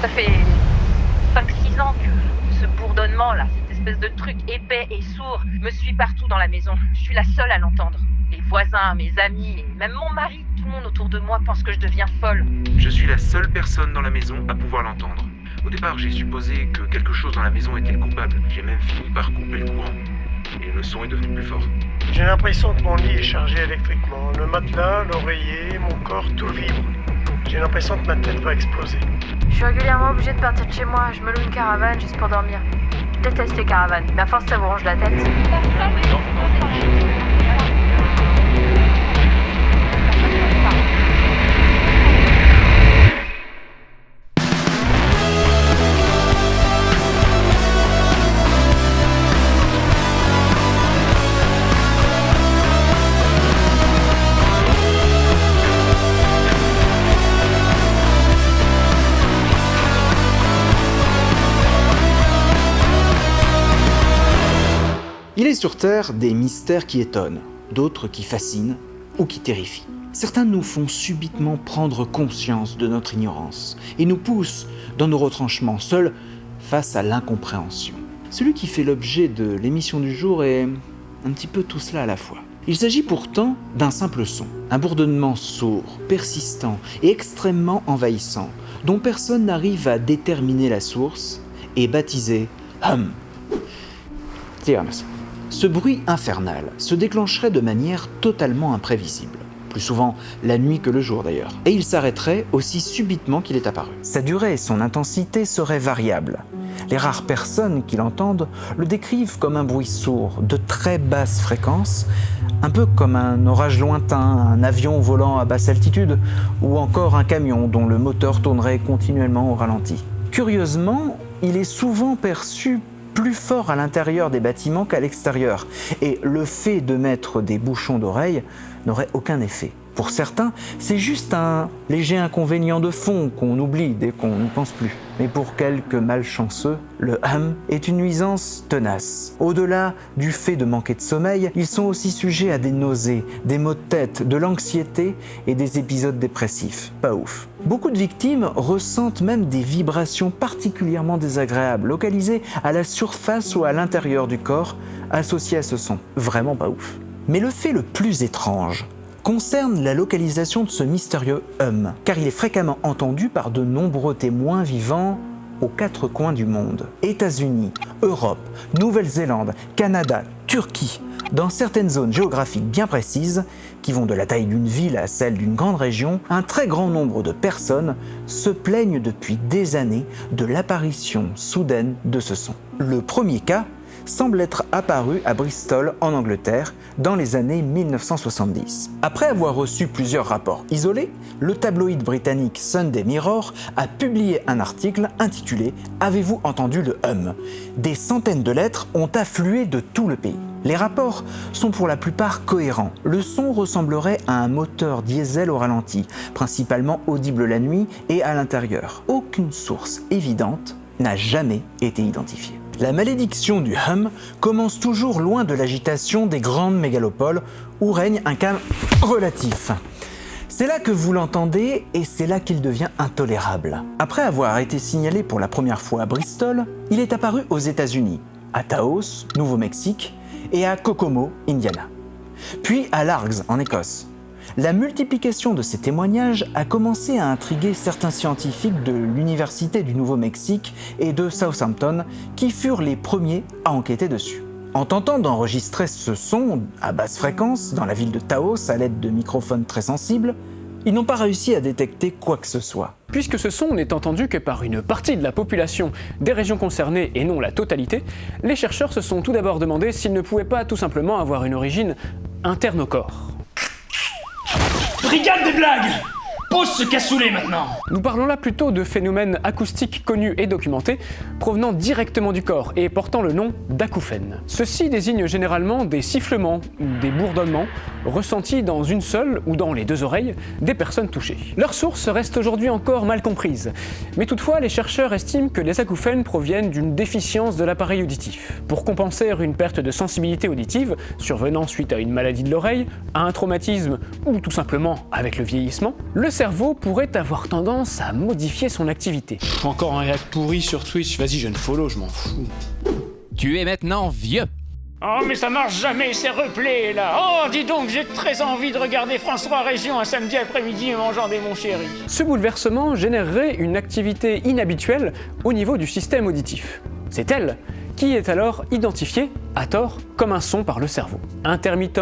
Ça fait 5-6 ans que ce bourdonnement là, cette espèce de truc épais et sourd me suit partout dans la maison. Je suis la seule à l'entendre. Les voisins, mes amis, même mon mari, tout le monde autour de moi pense que je deviens folle. Je suis la seule personne dans la maison à pouvoir l'entendre. Au départ, j'ai supposé que quelque chose dans la maison était le coupable. J'ai même fini par couper le courant. Et le son est devenu plus fort. J'ai l'impression que mon lit est chargé électriquement. Le matelas, l'oreiller, mon corps, tout vibre. J'ai l'impression que ma tête va exploser. Je suis régulièrement obligée de partir de chez moi. Je me loue une caravane juste pour dormir. Je déteste les caravanes, mais à force ça vous ronge la tête. Sur Terre des mystères qui étonnent, d'autres qui fascinent ou qui terrifient. Certains nous font subitement prendre conscience de notre ignorance et nous poussent dans nos retranchements, seuls face à l'incompréhension. Celui qui fait l'objet de l'émission du jour est un petit peu tout cela à la fois. Il s'agit pourtant d'un simple son, un bourdonnement sourd, persistant et extrêmement envahissant, dont personne n'arrive à déterminer la source, et baptisé hum. Ce bruit infernal se déclencherait de manière totalement imprévisible, plus souvent la nuit que le jour d'ailleurs, et il s'arrêterait aussi subitement qu'il est apparu. Sa durée et son intensité seraient variables. Les rares personnes qui l'entendent le décrivent comme un bruit sourd, de très basse fréquence, un peu comme un orage lointain, un avion volant à basse altitude, ou encore un camion dont le moteur tournerait continuellement au ralenti. Curieusement, il est souvent perçu plus fort à l'intérieur des bâtiments qu'à l'extérieur, et le fait de mettre des bouchons d'oreille n'aurait aucun effet. Pour certains, c'est juste un léger inconvénient de fond qu'on oublie dès qu'on n'y pense plus. Mais pour quelques malchanceux, le hum est une nuisance tenace. Au-delà du fait de manquer de sommeil, ils sont aussi sujets à des nausées, des maux de tête, de l'anxiété et des épisodes dépressifs. Pas ouf. Beaucoup de victimes ressentent même des vibrations particulièrement désagréables, localisées à la surface ou à l'intérieur du corps, associées à ce son. Vraiment pas ouf. Mais le fait le plus étrange, concerne la localisation de ce mystérieux hum, car il est fréquemment entendu par de nombreux témoins vivant aux quatre coins du monde. États-Unis, Europe, Nouvelle-Zélande, Canada, Turquie, dans certaines zones géographiques bien précises, qui vont de la taille d'une ville à celle d'une grande région, un très grand nombre de personnes se plaignent depuis des années de l'apparition soudaine de ce son. Le premier cas semble être apparu à Bristol en Angleterre dans les années 1970. Après avoir reçu plusieurs rapports isolés, le tabloïd britannique Sunday Mirror a publié un article intitulé « Avez-vous entendu le hum ?» Des centaines de lettres ont afflué de tout le pays. Les rapports sont pour la plupart cohérents. Le son ressemblerait à un moteur diesel au ralenti, principalement audible la nuit et à l'intérieur. Aucune source évidente n'a jamais été identifiée. La malédiction du hum commence toujours loin de l'agitation des grandes mégalopoles où règne un calme relatif. C'est là que vous l'entendez et c'est là qu'il devient intolérable. Après avoir été signalé pour la première fois à Bristol, il est apparu aux États-Unis, à Taos, Nouveau-Mexique et à Kokomo, Indiana. Puis à Largs, en Écosse. La multiplication de ces témoignages a commencé à intriguer certains scientifiques de l'Université du Nouveau-Mexique et de Southampton qui furent les premiers à enquêter dessus. En tentant d'enregistrer ce son à basse fréquence dans la ville de Taos à l'aide de microphones très sensibles, ils n'ont pas réussi à détecter quoi que ce soit. Puisque ce son n'est entendu que par une partie de la population des régions concernées et non la totalité, les chercheurs se sont tout d'abord demandé s'il ne pouvait pas tout simplement avoir une origine interne au corps. Brigade des blagues Pose ce cassoulet maintenant Nous parlons là plutôt de phénomènes acoustiques connus et documentés, provenant directement du corps et portant le nom d'acouphènes. Ceci désigne généralement des sifflements ou des bourdonnements ressentis dans une seule ou dans les deux oreilles des personnes touchées. Leur source reste aujourd'hui encore mal comprise, mais toutefois les chercheurs estiment que les acouphènes proviennent d'une déficience de l'appareil auditif. Pour compenser une perte de sensibilité auditive survenant suite à une maladie de l'oreille, à un traumatisme ou tout simplement avec le vieillissement, le cerveau pourrait avoir tendance à modifier son activité. Encore un réac pourri sur Twitch, vas-y, je ne follow, je m'en fous. Tu es maintenant vieux. Oh, mais ça marche jamais ces replays là Oh, dis donc, j'ai très envie de regarder France 3 Région un samedi après-midi en mangeant des mon chéri. Ce bouleversement générerait une activité inhabituelle au niveau du système auditif. C'est elle qui est alors identifiée, à tort, comme un son par le cerveau. Intermittent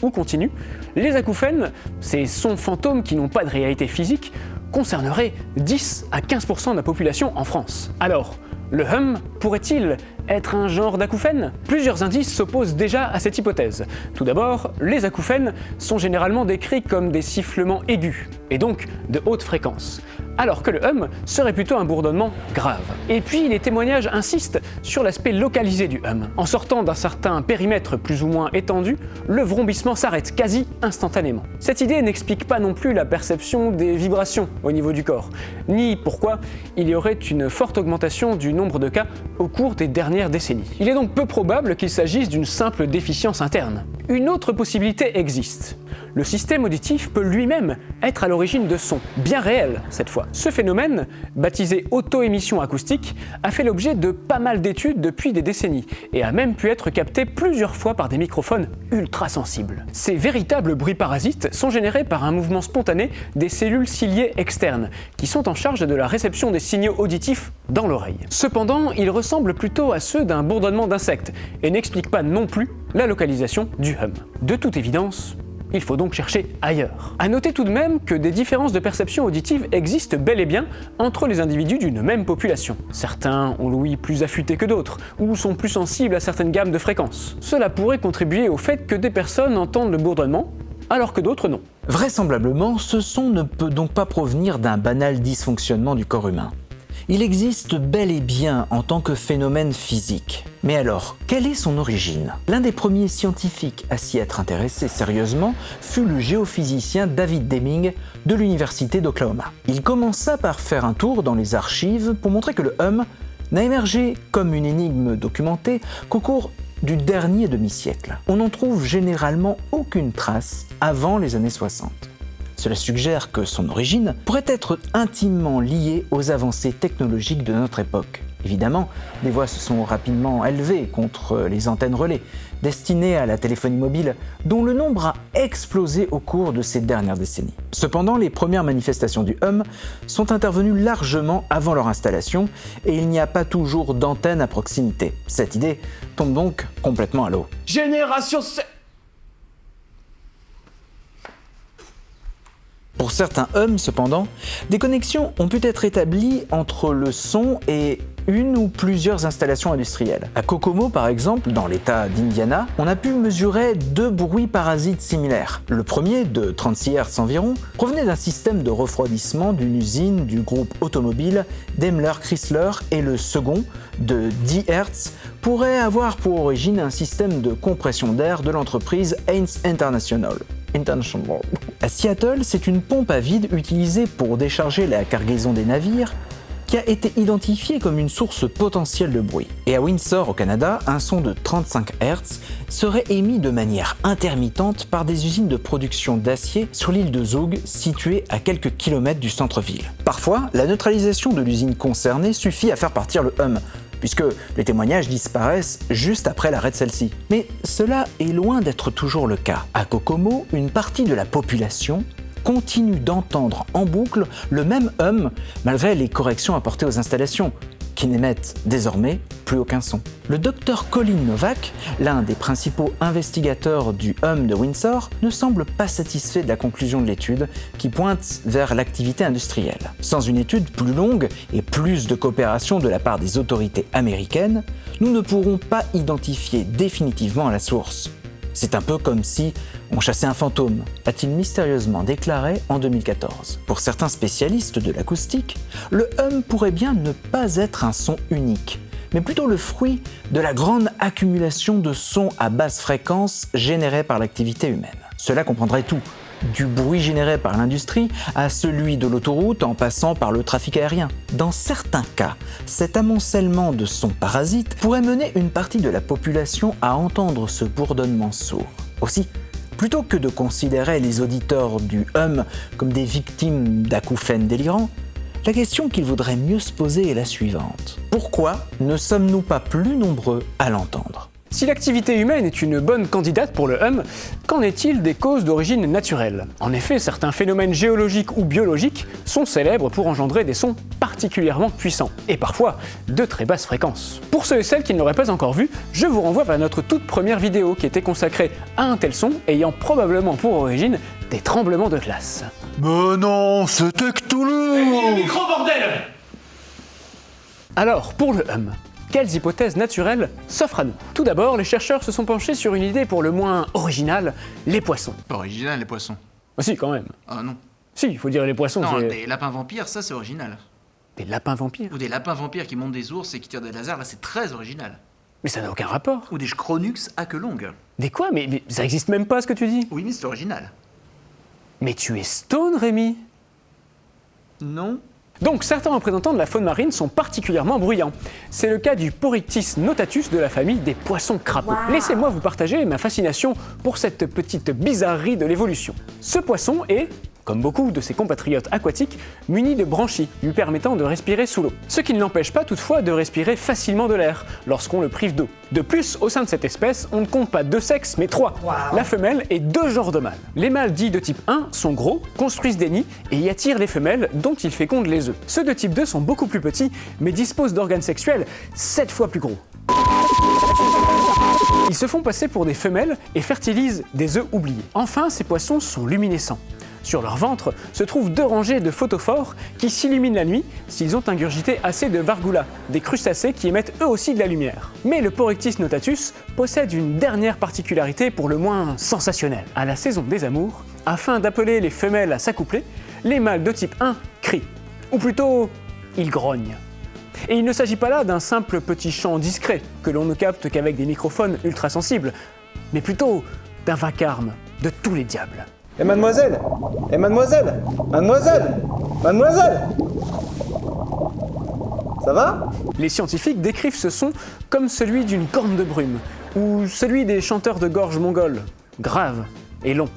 ou continu, les acouphènes, ces sons fantômes qui n'ont pas de réalité physique, concerneraient 10 à 15% de la population en France. Alors, le hum pourrait-il être un genre d'acouphène? Plusieurs indices s'opposent déjà à cette hypothèse. Tout d'abord, les acouphènes sont généralement décrits comme des sifflements aigus, et donc de haute fréquence, alors que le hum serait plutôt un bourdonnement grave. Et puis les témoignages insistent sur l'aspect localisé du hum. En sortant d'un certain périmètre plus ou moins étendu, le vrombissement s'arrête quasi instantanément. Cette idée n'explique pas non plus la perception des vibrations au niveau du corps, ni pourquoi il y aurait une forte augmentation du nombre de cas au cours des dernières décennies. Il est donc peu probable qu'il s'agisse d'une simple déficience interne. Une autre possibilité existe. Le système auditif peut lui-même être à l'origine de sons, bien réels cette fois. Ce phénomène, baptisé auto-émission acoustique, a fait l'objet de pas mal d'études depuis des décennies et a même pu être capté plusieurs fois par des microphones ultra sensibles. Ces véritables bruits parasites sont générés par un mouvement spontané des cellules ciliées externes, qui sont en charge de la réception des signaux auditifs dans l'oreille. Cependant, ils ressemblent plutôt à ceux d'un bourdonnement d'insectes et n'expliquent pas non plus la localisation du hum. De toute évidence, il faut donc chercher ailleurs. A noter tout de même que des différences de perception auditive existent bel et bien entre les individus d'une même population. Certains ont l'ouïe plus affûté que d'autres, ou sont plus sensibles à certaines gammes de fréquences. Cela pourrait contribuer au fait que des personnes entendent le bourdonnement, alors que d'autres non. Vraisemblablement, ce son ne peut donc pas provenir d'un banal dysfonctionnement du corps humain. Il existe bel et bien en tant que phénomène physique. Mais alors, quelle est son origine? L'un des premiers scientifiques à s'y être intéressé sérieusement fut le géophysicien David Deming de l'université d'Oklahoma. Il commença par faire un tour dans les archives pour montrer que le hum n'a émergé comme une énigme documentée qu'au cours du dernier demi-siècle. On n'en trouve généralement aucune trace avant les années 60. Cela suggère que son origine pourrait être intimement liée aux avancées technologiques de notre époque. Évidemment, les voix se sont rapidement élevées contre les antennes relais, destinées à la téléphonie mobile, dont le nombre a explosé au cours de ces dernières décennies. Cependant, les premières manifestations du hum sont intervenues largement avant leur installation et il n'y a pas toujours d'antenne à proximité. Cette idée tombe donc complètement à l'eau. Génération Pour certains hums, cependant, des connexions ont pu être établies entre le son et une ou plusieurs installations industrielles. À Kokomo, par exemple, dans l'état d'Indiana, on a pu mesurer deux bruits parasites similaires. Le premier, de 36 Hz environ, provenait d'un système de refroidissement d'une usine du groupe automobile Daimler Chrysler et le second, de 10 Hz, pourrait avoir pour origine un système de compression d'air de l'entreprise Haynes International. À Seattle, c'est une pompe à vide utilisée pour décharger la cargaison des navires qui a été identifiée comme une source potentielle de bruit. Et à Windsor, au Canada, un son de 35 Hz serait émis de manière intermittente par des usines de production d'acier sur l'île de Zug, située à quelques kilomètres du centre-ville. Parfois, la neutralisation de l'usine concernée suffit à faire partir le hum, puisque les témoignages disparaissent juste après l'arrêt de celle-ci. Mais cela est loin d'être toujours le cas. À Kokomo, une partie de la population continue d'entendre en boucle le même hum malgré les corrections apportées aux installations, qui n'émettent désormais plus aucun son. Le docteur Colin Novak, l'un des principaux investigateurs du hum de Windsor, ne semble pas satisfait de la conclusion de l'étude qui pointe vers l'activité industrielle. Sans une étude plus longue et plus de coopération de la part des autorités américaines, nous ne pourrons pas identifier définitivement la source. C'est un peu comme si on chassait un fantôme, a-t-il mystérieusement déclaré en 2014. Pour certains spécialistes de l'acoustique, le hum pourrait bien ne pas être un son unique, mais plutôt le fruit de la grande accumulation de sons à basse fréquence générés par l'activité humaine. Cela comprendrait tout, du bruit généré par l'industrie à celui de l'autoroute en passant par le trafic aérien. Dans certains cas, cet amoncellement de sons parasites pourrait mener une partie de la population à entendre ce bourdonnement sourd. Aussi, plutôt que de considérer les auditeurs du hum comme des victimes d'acouphènes délirants, la question qu'il vaudrait mieux se poser est la suivante. Pourquoi ne sommes-nous pas plus nombreux à l'entendre? Si l'activité humaine est une bonne candidate pour le hum, qu'en est-il des causes d'origine naturelle? En effet, certains phénomènes géologiques ou biologiques sont célèbres pour engendrer des sons particulièrement puissants, et parfois de très basses fréquences. Pour ceux et celles qui ne l'auraient pas encore vu, je vous renvoie vers notre toute première vidéo qui était consacrée à un tel son ayant probablement pour origine des tremblements de glace. Mais non, c'était Cthulhu Micro bordel Alors, pour le hum, quelles hypothèses naturelles s'offrent à nous Tout d'abord, les chercheurs se sont penchés sur une idée pour le moins originale, les poissons. Pas original, les poissons. Ah si, quand même. Ah non. Si, il faut dire les poissons, Non, des lapins vampires, ça c'est original. des lapins vampires. Ou des lapins vampires qui montent des ours et qui tirent des lasers, là c'est très original. Mais ça n'a aucun rapport. Ou des Scronux à queue longue. Des quoi? Mais, mais ça existe même pas ce que tu dis. Oui, mais c'est original. Mais tu es stone, Rémi Non Donc certains représentants de la faune marine sont particulièrement bruyants. C'est le cas du Porictis notatus de la famille des poissons crapauds. Laissez-moi vous partager ma fascination pour cette petite bizarrerie de l'évolution. Ce poisson est, comme beaucoup de ses compatriotes aquatiques, muni de branchies lui permettant de respirer sous l'eau. Ce qui ne l'empêche pas toutefois de respirer facilement de l'air lorsqu'on le prive d'eau. De plus, au sein de cette espèce, on ne compte pas deux sexes mais trois. La femelle et deux genres de mâles. Les mâles dits de type 1 sont gros, construisent des nids et y attirent les femelles dont ils fécondent les œufs. Ceux de type 2 sont beaucoup plus petits mais disposent d'organes sexuels 7 fois plus gros. Ils se font passer pour des femelles et fertilisent des œufs oubliés. Enfin, ces poissons sont luminescents. Sur leur ventre se trouvent deux rangées de photophores qui s'illuminent la nuit s'ils ont ingurgité assez de vargula, des crustacés qui émettent eux aussi de la lumière. Mais le Porictis notatus possède une dernière particularité pour le moins sensationnelle. À la saison des amours, afin d'appeler les femelles à s'accoupler, les mâles de type 1 crient. Ou plutôt, ils grognent. Et il ne s'agit pas là d'un simple petit chant discret que l'on ne capte qu'avec des microphones ultra sensibles, mais plutôt d'un vacarme de tous les diables. Et mademoiselle Et mademoiselle Mademoiselle Mademoiselle Ça va? Les scientifiques décrivent ce son comme celui d'une corne de brume, ou celui des chanteurs de gorge mongols, grave et long.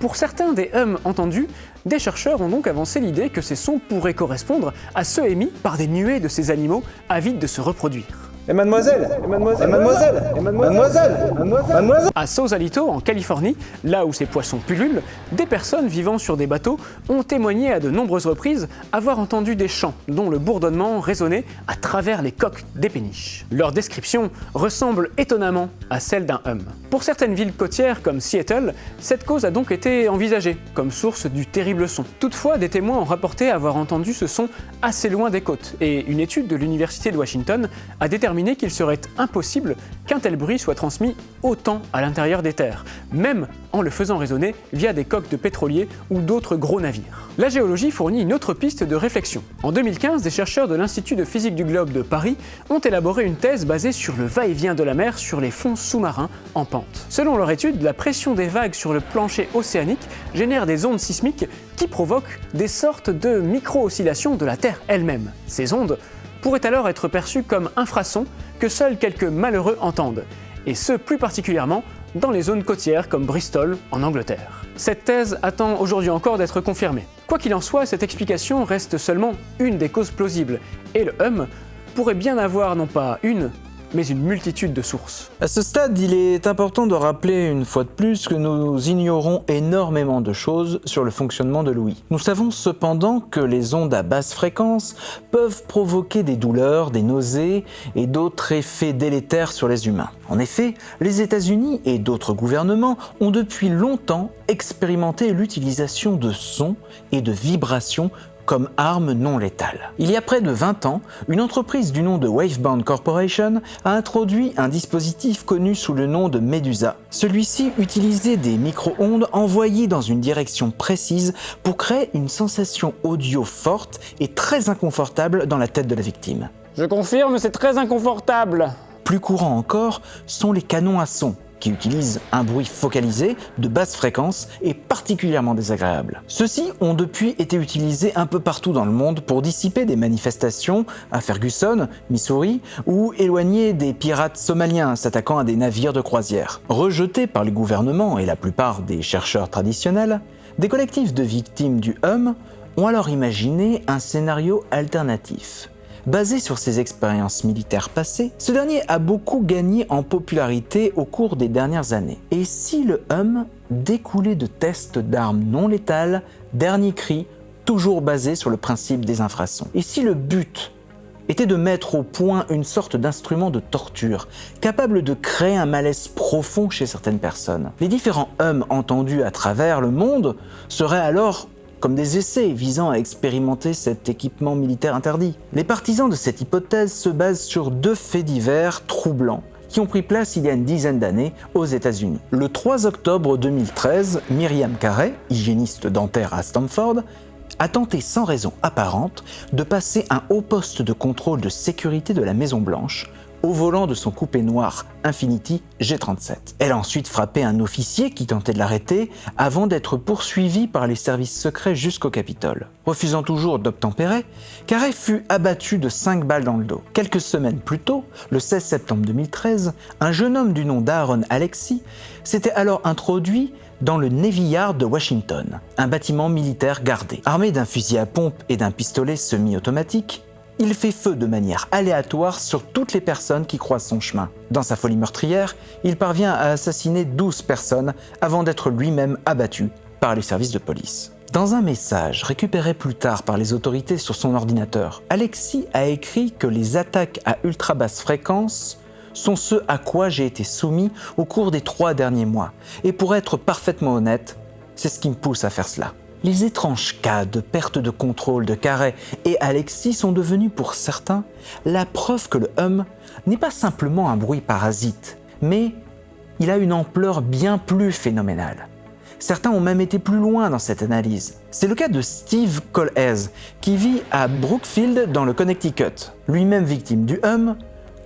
Pour certains des hums entendus, des chercheurs ont donc avancé l'idée que ces sons pourraient correspondre à ceux émis par des nuées de ces animaux avides de se reproduire. Et mademoiselle Et mademoiselle Et mademoiselle Et mademoiselle À Sausalito, en Californie, là où ces poissons pullulent, des personnes vivant sur des bateaux ont témoigné à de nombreuses reprises avoir entendu des chants dont le bourdonnement résonnait à travers les coques des péniches. Leur description ressemble étonnamment à celle d'un hum. Pour certaines villes côtières comme Seattle, cette cause a donc été envisagée comme source du terrible son. Toutefois, des témoins ont rapporté avoir entendu ce son assez loin des côtes, et une étude de l'Université de Washington a déterminé qu'il serait impossible qu'un tel bruit soit transmis autant à l'intérieur des terres, même en le faisant résonner via des coques de pétroliers ou d'autres gros navires. La géologie fournit une autre piste de réflexion. En 2015, des chercheurs de l'Institut de physique du globe de Paris ont élaboré une thèse basée sur le va-et-vient de la mer sur les fonds sous-marins en pente. Selon leur étude, la pression des vagues sur le plancher océanique génère des ondes sismiques qui provoquent des sortes de micro-oscillations de la Terre elle-même. Ces ondes pourraient alors être perçues comme infrasons que seuls quelques malheureux entendent, et ce plus particulièrement dans les zones côtières comme Bristol en Angleterre. Cette thèse attend aujourd'hui encore d'être confirmée. Quoi qu'il en soit, cette explication reste seulement une des causes plausibles, et le hum pourrait bien avoir non pas une, mais une multitude de sources. À ce stade, il est important de rappeler une fois de plus que nous ignorons énormément de choses sur le fonctionnement de l'ouïe. Nous savons cependant que les ondes à basse fréquence peuvent provoquer des douleurs, des nausées et d'autres effets délétères sur les humains. En effet, les États-Unis et d'autres gouvernements ont depuis longtemps expérimenté l'utilisation de sons et de vibrations comme arme non létale. Il y a près de 20 ans, une entreprise du nom de Waveband Corporation a introduit un dispositif connu sous le nom de Medusa. Celui-ci utilisait des micro-ondes envoyées dans une direction précise pour créer une sensation audio forte et très inconfortable dans la tête de la victime. Je confirme, c'est très inconfortable. Plus courant encore sont les canons à son, qui utilisent un bruit focalisé de basse fréquence et particulièrement désagréable. Ceux-ci ont depuis été utilisés un peu partout dans le monde pour dissiper des manifestations à Ferguson, Missouri, ou éloigner des pirates somaliens s'attaquant à des navires de croisière. Rejetés par les gouvernements et la plupart des chercheurs traditionnels, des collectifs de victimes du Hum ont alors imaginé un scénario alternatif. Basé sur ses expériences militaires passées, ce dernier a beaucoup gagné en popularité au cours des dernières années. Et si le Hum découlait de tests d'armes non létales, dernier cri, toujours basé sur le principe des infrasons Et si le but était de mettre au point une sorte d'instrument de torture, capable de créer un malaise profond chez certaines personnes. Les différents hums entendus à travers le monde seraient alors comme des essais visant à expérimenter cet équipement militaire interdit. Les partisans de cette hypothèse se basent sur deux faits divers troublants qui ont pris place il y a une dizaine d'années aux États-Unis. Le 3 octobre 2013, Myriam Carey, hygiéniste dentaire à Stanford, a tenté sans raison apparente de passer un haut poste de contrôle de sécurité de la Maison Blanche au volant de son coupé noir Infinity G37. Elle a ensuite frappé un officier qui tentait de l'arrêter avant d'être poursuivi par les services secrets jusqu'au Capitole. Refusant toujours d'obtempérer, Carey fut abattu de 5 balles dans le dos. Quelques semaines plus tôt, le 16 septembre 2013, un jeune homme du nom d'Aaron Alexis s'était alors introduit dans le Navy Yard de Washington, un bâtiment militaire gardé. Armé d'un fusil à pompe et d'un pistolet semi-automatique, il fait feu de manière aléatoire sur toutes les personnes qui croisent son chemin. Dans sa folie meurtrière, il parvient à assassiner 12 personnes avant d'être lui-même abattu par les services de police. Dans un message récupéré plus tard par les autorités sur son ordinateur, Alexis a écrit que les attaques à ultra basse fréquence sont ce à quoi j'ai été soumis au cours des trois derniers mois. Et pour être parfaitement honnête, c'est ce qui me pousse à faire cela. Les étranges cas de perte de contrôle de Carré et Alexis sont devenus pour certains la preuve que le hum n'est pas simplement un bruit parasite, mais il a une ampleur bien plus phénoménale. Certains ont même été plus loin dans cette analyse. C'est le cas de Steve Colhez, qui vit à Brookfield dans le Connecticut. Lui-même victime du hum,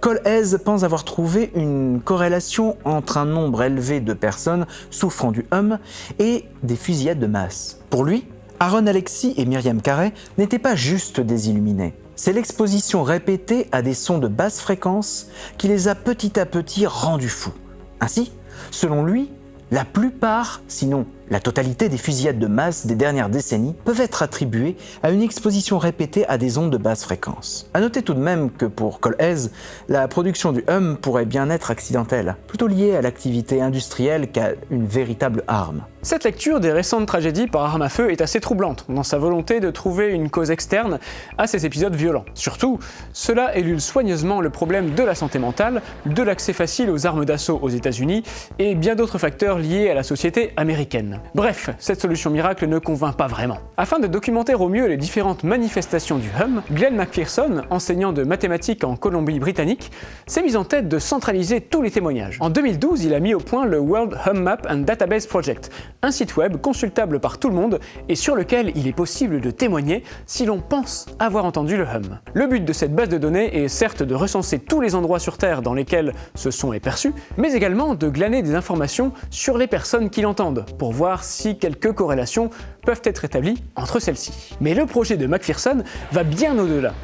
Colhez pense avoir trouvé une corrélation entre un nombre élevé de personnes souffrant du hum et des fusillades de masse. Pour lui, Aaron Alexis et Myriam Carey n'étaient pas juste des illuminés. C'est l'exposition répétée à des sons de basse fréquence qui les a petit à petit rendus fous. Ainsi, selon lui, la plupart, sinon la totalité des fusillades de masse des dernières décennies peuvent être attribuées à une exposition répétée à des ondes de basse fréquence. A noter tout de même que pour Colhez, la production du hum pourrait bien être accidentelle, plutôt liée à l'activité industrielle qu'à une véritable arme. Cette lecture des récentes tragédies par arme à feu est assez troublante dans sa volonté de trouver une cause externe à ces épisodes violents. Surtout, cela élude soigneusement le problème de la santé mentale, de l'accès facile aux armes d'assaut aux États-Unis et bien d'autres facteurs liés à la société américaine. Bref, cette solution miracle ne convainc pas vraiment. Afin de documenter au mieux les différentes manifestations du hum, Glenn McPherson, enseignant de mathématiques en Colombie-Britannique, s'est mis en tête de centraliser tous les témoignages. En 2012, il a mis au point le World Hum Map and Database Project, un site web consultable par tout le monde et sur lequel il est possible de témoigner si l'on pense avoir entendu le hum. Le but de cette base de données est certes de recenser tous les endroits sur Terre dans lesquels ce son est perçu, mais également de glaner des informations sur les personnes qui l'entendent, pour voir si quelques corrélations peuvent être établies entre celles-ci. Mais le projet de Macpherson va bien au-delà.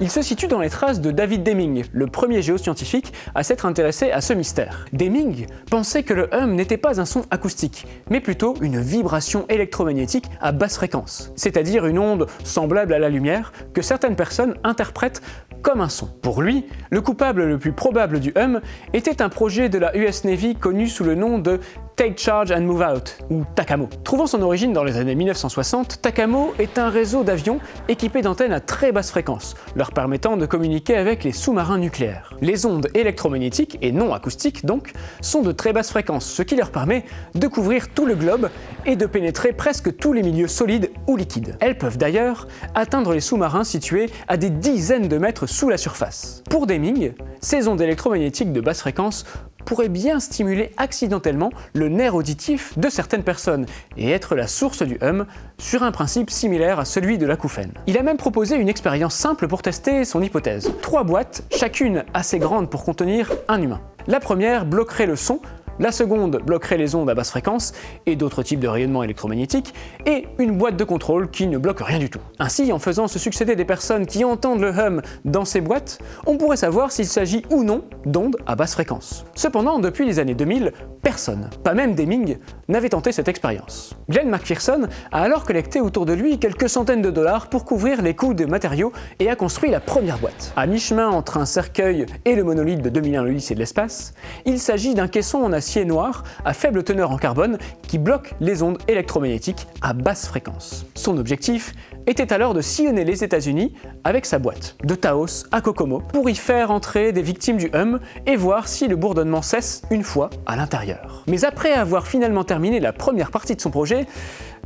Il se situe dans les traces de David Deming, le premier géoscientifique à s'être intéressé à ce mystère. Deming pensait que le hum n'était pas un son acoustique, mais plutôt une vibration électromagnétique à basse fréquence, c'est-à-dire une onde semblable à la lumière que certaines personnes interprètent comme un son. Pour lui, le coupable le plus probable du hum était un projet de la US Navy connu sous le nom de Take Charge and Move Out, ou TACAMO. Trouvant son origine dans les années 1960, TACAMO est un réseau d'avions équipés d'antennes à très basse fréquence, leur permettant de communiquer avec les sous-marins nucléaires. Les ondes électromagnétiques, et non acoustiques donc, sont de très basse fréquence, ce qui leur permet de couvrir tout le globe et de pénétrer presque tous les milieux solides ou liquides. Elles peuvent d'ailleurs atteindre les sous-marins situés à des dizaines de mètres sous la surface. Pour Deming, ces ondes électromagnétiques de basse fréquence pourrait bien stimuler accidentellement le nerf auditif de certaines personnes et être la source du hum sur un principe similaire à celui de l'acouphène. Il a même proposé une expérience simple pour tester son hypothèse. Trois boîtes, chacune assez grande pour contenir un humain. La première bloquerait le son la seconde bloquerait les ondes à basse fréquence et d'autres types de rayonnement électromagnétique, et une boîte de contrôle qui ne bloque rien du tout. Ainsi, en faisant se succéder des personnes qui entendent le hum dans ces boîtes, on pourrait savoir s'il s'agit ou non d'ondes à basse fréquence. Cependant, depuis les années 2000, personne, pas même Deming, n'avait tenté cette expérience. Glenn McPherson a alors collecté autour de lui quelques centaines de dollars pour couvrir les coûts des matériaux et a construit la première boîte. À mi-chemin entre un cercueil et le monolithe de 2001 l'Odyssée de l'espace, il s'agit d'un caisson en acier noir à faible teneur en carbone qui bloque les ondes électromagnétiques à basse fréquence. Son objectif était alors de sillonner les États-Unis avec sa boîte, de Taos à Kokomo, pour y faire entrer des victimes du hum et voir si le bourdonnement cesse une fois à l'intérieur. Mais après avoir finalement terminé la première partie de son projet,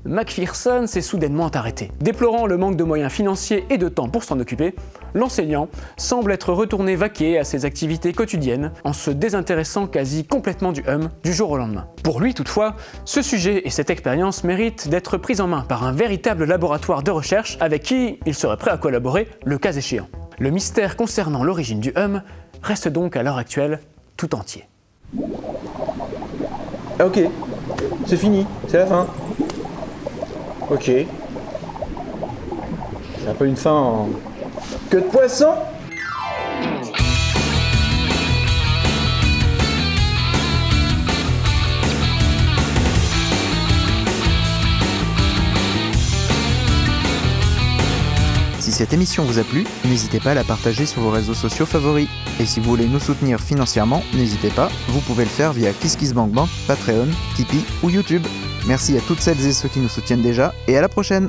McPherson s'est soudainement arrêté. Déplorant le manque de moyens financiers et de temps pour s'en occuper, l'enseignant semble être retourné vaquer à ses activités quotidiennes en se désintéressant quasi complètement du hum du jour au lendemain. Pour lui toutefois, ce sujet et cette expérience méritent d'être pris en main par un véritable laboratoire de recherche avec qui il serait prêt à collaborer le cas échéant. Le mystère concernant l'origine du hum reste donc à l'heure actuelle tout entier. Ah, ok, c'est fini, c'est la fin. Ok. C'est un peu une fin en... Que de poisson Si cette émission vous a plu, n'hésitez pas à la partager sur vos réseaux sociaux favoris. Et si vous voulez nous soutenir financièrement, n'hésitez pas, vous pouvez le faire via KissKissBankBank, Patreon, Tipeee ou YouTube. Merci à toutes celles et ceux qui nous soutiennent déjà, et à la prochaine